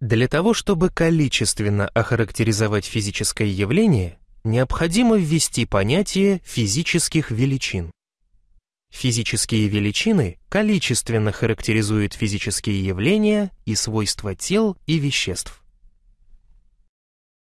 Для того, чтобы количественно охарактеризовать физическое явление, необходимо ввести понятие физических величин. Физические величины количественно характеризуют физические явления и свойства тел и веществ.